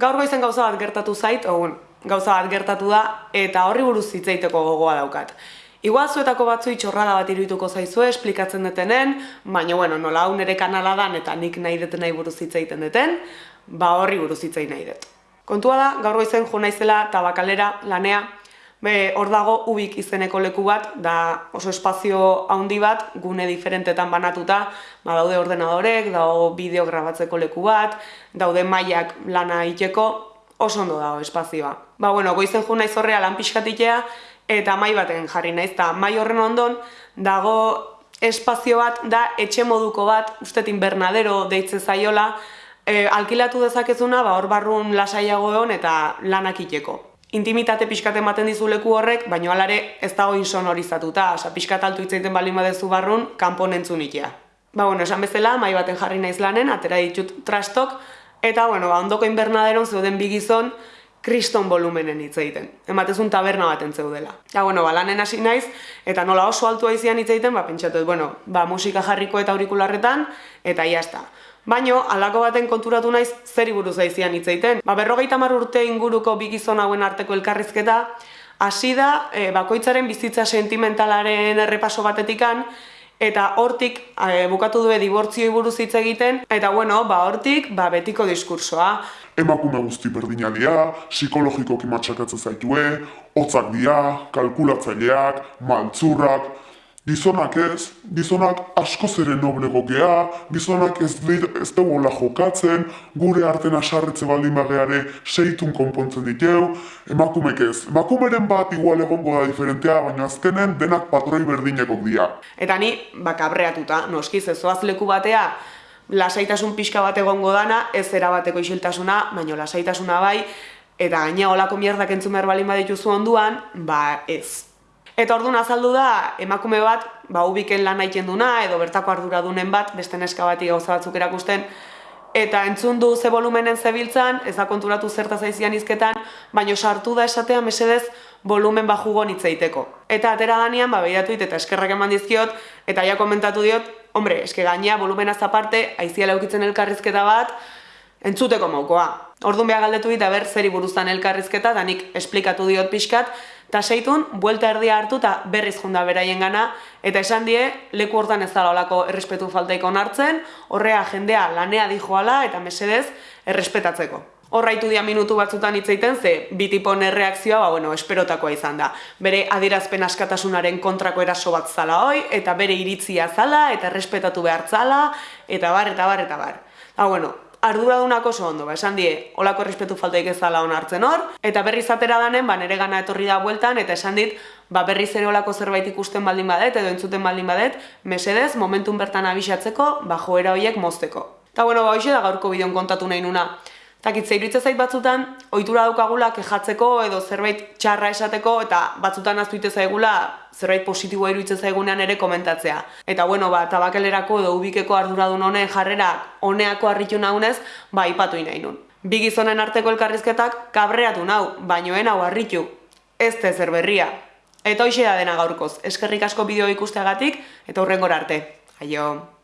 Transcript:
Gaur goizen gauza bat gertatu zait, ogun, gauza bat gertatu da, eta horri buruz zitzaiteko gogoa daukat. Igual zuetako batzu txorrada bat irudituko zaizue, esplikatzen detenen, baina, bueno, nola hau nere kanala dan eta nik nahi deten nahi buruz zitzaiten deten, ba horri buruz zitzai nahi dut. Kontua da, gaur goizen jo naizela tabakalera lanea, Be, hor dago ubik izeneko leku bat, da oso espazio handi bat, gune diferentetan banatuta, ba, daude ordenadorek, dago bideo grabatzeko leku bat, daude mailak lana iteko, oso ondo dago espazioa. Ba, bueno, goizen jo naiz horrea lan pixkatitea, eta mai baten jarri naiz, eta mai horren ondon, dago espazio bat, da etxe moduko bat, ustetin bernadero deitze zaiola, e, alkilatu dezakezuna, ba, hor barrun lasaiago egon eta lanak iteko intimitate pixkat ematen dizu leku horrek, baino alare ez dago insonorizatuta, oza, pixkat altu itzaiten bali badezu barrun, kanpo nentzun ikia. Ba, bueno, esan bezala, mai baten jarri naiz lanen, atera ditut trastok, eta, bueno, ba, ondoko inbernaderon zeuden bigizon, kriston volumenen hitz egiten. Ematezun taberna baten zeudela. Ja, bueno, ba, lanen hasi naiz, eta nola oso altua izian hitz egiten, ba, pentsatu, bueno, ba, musika jarriko eta aurikularretan, eta iazta. Baino, alako baten konturatu naiz zer buruz aizian hitz egiten. Ba, berrogeita mar urte inguruko bi gizon hauen arteko elkarrizketa, hasi da e, bakoitzaren bizitza sentimentalaren errepaso batetikan, eta hortik e, bukatu due dibortzioi buruz hitz egiten, eta bueno, ba, hortik ba, betiko diskursoa. Emakume guzti berdina dira, psikologikoki matxakatzen zaitue, hotzak dira, kalkulatzaileak, maltzurrak, Gizonak ez, gizonak asko zere noblego gea, gizonak ez, ez dugu jokatzen, gure arten asarretze baldin bageare seitun konpontzen ditu, emakumek ez. Emakumeren bat igual egongo da diferentea, baina azkenen denak patroi berdineko dira. Eta ni, bakabreatuta, noskiz ez zoaz leku batea, lasaitasun pixka bat egongo dana, ez zera bateko isiltasuna, baina lasaitasuna bai, eta gaina olako mierdak entzumer balin badituzu onduan, ba ez. Eta orduan azaldu da, emakume bat, ba, ubiken lan nahi duna, edo bertako arduradunen bat, beste neska bati gauza batzuk erakusten, eta entzun du ze volumenen zebiltzan, ez da konturatu zerta zaizian izketan, baino sartu da esatea mesedez volumen bajugo nitzeiteko. Eta atera danean, ba, behiratu eta eskerrak eman dizkiot, eta ja komentatu diot, hombre, eske gainea volumena aparte, aiziala eukitzen elkarrizketa bat, entzuteko maukoa. Orduan behar galdetu dit, ber, zeri buruzan elkarrizketa, da nik esplikatu diot pixkat, eta seitun, buelta erdia hartu eta berriz junda beraien gana, eta esan die, leku hortan ez dala olako errespetu faltaiko nartzen, horrea jendea lanea dijoala eta mesedez errespetatzeko. Horraitu dia minutu batzutan hitzaiten ze bitipon erreakzioa, ba, bueno, esperotakoa izan da. Bere adirazpen askatasunaren kontrako eraso bat zala hoi, eta bere iritzia zala, eta errespetatu behar zala, eta bar, eta bar, eta bar. Ba, bueno, arduradunak oso ondo, ba, esan die, olako errespetu faltaik ez dala onartzen hor, eta berriz atera danen, ba, nere gana etorri da bueltan, eta esan dit, ba, berriz ere olako zerbait ikusten baldin badet, edo entzuten baldin badet, mesedez, momentun bertan abisatzeko, ba, joera horiek mozteko. Eta bueno, ba, da gaurko bideon kontatu nahi nuna. Takit, zeiritze zait batzutan, ohitura daukagula kejatzeko edo zerbait txarra esateko eta batzutan aztuite zaigula zerbait positiboa iruditzen zaigunean ere komentatzea. Eta bueno, ba, tabakelerako edo ubikeko arduradun honen jarrera honeako harritu naunez, ba, ipatu nahi nun. Bi gizonen arteko elkarrizketak kabreatu nau, bainoen hau harritu. Ez te zer berria. Eta hoxe da dena gaurkoz, eskerrik asko bideo ikusteagatik eta hurrengora arte. Aio!